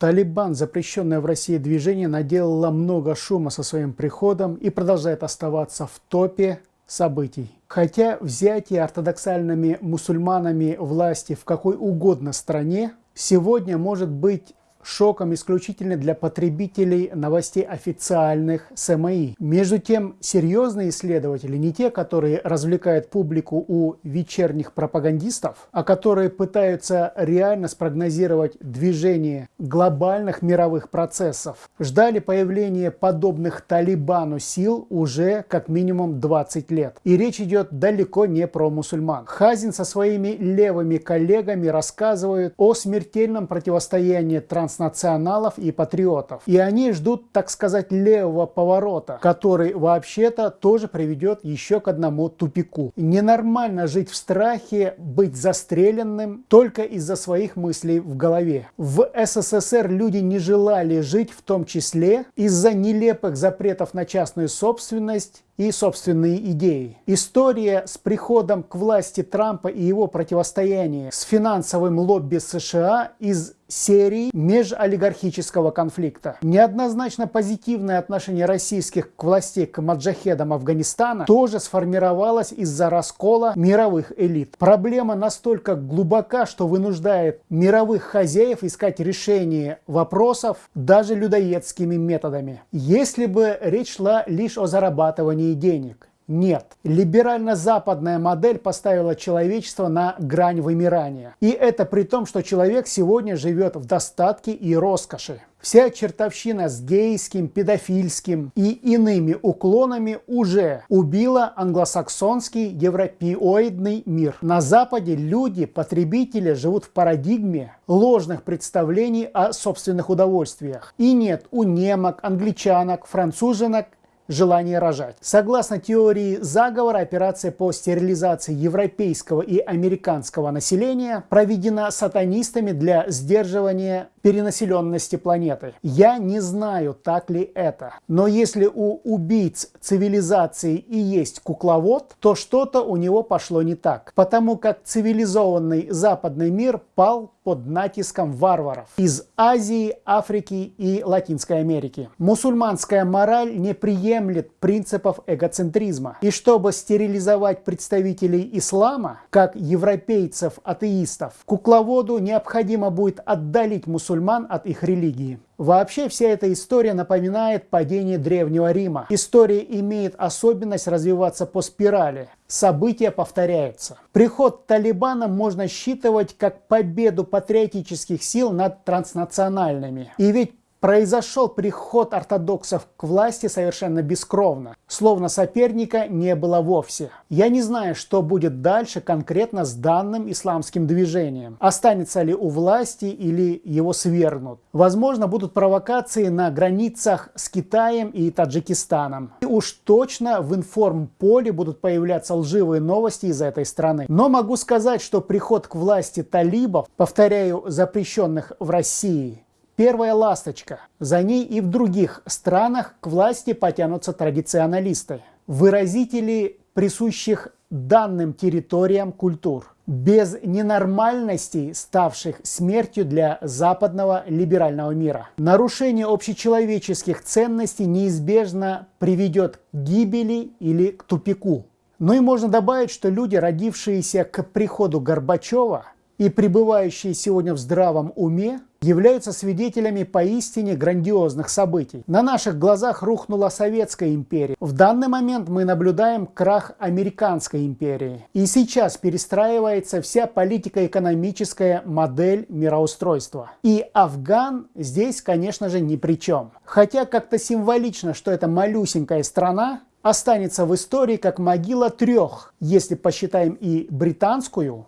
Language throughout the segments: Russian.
Талибан, запрещенное в России движение, наделало много шума со своим приходом и продолжает оставаться в топе событий. Хотя взятие ортодоксальными мусульманами власти в какой угодно стране сегодня может быть шоком исключительно для потребителей новостей официальных СМИ. Между тем, серьезные исследователи, не те, которые развлекают публику у вечерних пропагандистов, а которые пытаются реально спрогнозировать движение глобальных мировых процессов, ждали появления подобных Талибану сил уже как минимум 20 лет. И речь идет далеко не про мусульман. Хазин со своими левыми коллегами рассказывают о смертельном противостоянии транс транснационалов и патриотов. И они ждут, так сказать, левого поворота, который вообще-то тоже приведет еще к одному тупику. Ненормально жить в страхе, быть застреленным только из-за своих мыслей в голове. В СССР люди не желали жить в том числе из-за нелепых запретов на частную собственность и собственные идеи. История с приходом к власти Трампа и его противостояние с финансовым лобби США из серии межолигархического конфликта. Неоднозначно позитивное отношение российских к властей к маджахедам Афганистана тоже сформировалось из-за раскола мировых элит. Проблема настолько глубока, что вынуждает мировых хозяев искать решение вопросов даже людоедскими методами. Если бы речь шла лишь о зарабатывании денег. Нет. Либерально-западная модель поставила человечество на грань вымирания. И это при том, что человек сегодня живет в достатке и роскоши. Вся чертовщина с гейским, педофильским и иными уклонами уже убила англосаксонский европеоидный мир. На Западе люди, потребители, живут в парадигме ложных представлений о собственных удовольствиях. И нет у немок, англичанок, француженок желание рожать. Согласно теории заговора, операция по стерилизации европейского и американского населения проведена сатанистами для сдерживания перенаселенности планеты. Я не знаю, так ли это. Но если у убийц цивилизации и есть кукловод, то что-то у него пошло не так. Потому как цивилизованный западный мир пал под натиском варваров из Азии, Африки и Латинской Америки. Мусульманская мораль не приемлет принципов эгоцентризма. И чтобы стерилизовать представителей ислама, как европейцев-атеистов, кукловоду необходимо будет отдалить мусульман мусульман от их религии. Вообще вся эта история напоминает падение Древнего Рима. История имеет особенность развиваться по спирали. События повторяются. Приход Талибана можно считывать как победу патриотических сил над транснациональными. И ведь Произошел приход ортодоксов к власти совершенно бескровно, словно соперника не было вовсе. Я не знаю, что будет дальше конкретно с данным исламским движением. Останется ли у власти или его свергнут. Возможно, будут провокации на границах с Китаем и Таджикистаном. И уж точно в информполе будут появляться лживые новости из этой страны. Но могу сказать, что приход к власти талибов, повторяю, запрещенных в России, Первая ласточка. За ней и в других странах к власти потянутся традиционалисты, выразители присущих данным территориям культур, без ненормальностей, ставших смертью для западного либерального мира. Нарушение общечеловеческих ценностей неизбежно приведет к гибели или к тупику. Ну и можно добавить, что люди, родившиеся к приходу Горбачева и пребывающие сегодня в здравом уме, являются свидетелями поистине грандиозных событий. На наших глазах рухнула Советская империя. В данный момент мы наблюдаем крах Американской империи. И сейчас перестраивается вся политико-экономическая модель мироустройства. И Афган здесь, конечно же, ни при чем. Хотя как-то символично, что эта малюсенькая страна останется в истории как могила трех, если посчитаем и британскую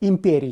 империй.